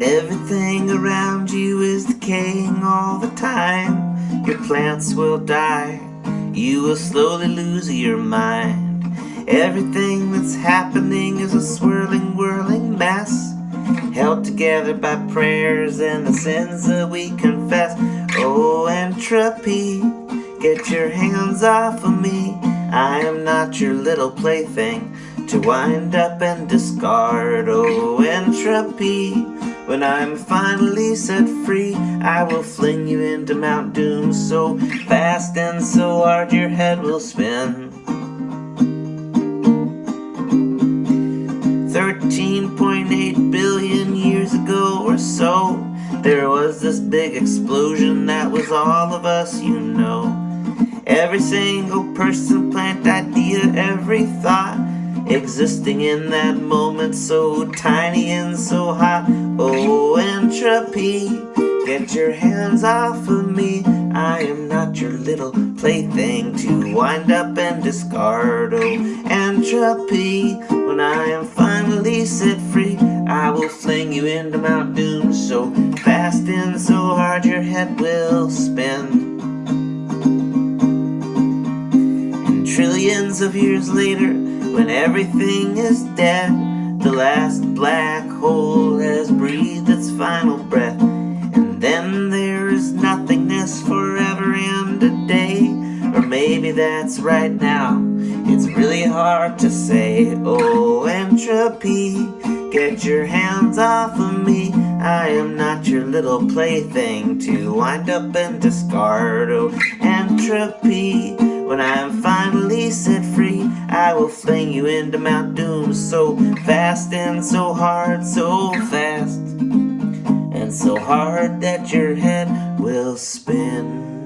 Everything around you is decaying all the time. Your plants will die. You will slowly lose your mind. Everything that's happening is a swirling, whirling mess. Held together by prayers and the sins that we confess. Oh, entropy, get your hands off of me. I am not your little plaything to wind up and discard. Oh, entropy. When I'm finally set free, I will fling you into Mount Doom so fast and so hard your head will spin. 13.8 billion years ago or so, there was this big explosion that was all of us, you know. Every single person, plant, idea, every thought Existing in that moment so tiny and so hot. Oh, entropy, get your hands off of me. I am not your little plaything to wind up and discard. Oh, entropy, when I am finally set free I will fling you into Mount Doom so fast and so hard your head will spin. And trillions of years later when everything is dead, the last black hole has breathed its final breath. And then there is nothingness forever and a day. Or maybe that's right now. It's really hard to say. Oh, entropy, get your hands off of me. I am not your little plaything to wind up and discard. Oh, entropy, when I am finally will fling you into Mount Doom so fast and so hard, so fast and so hard that your head will spin.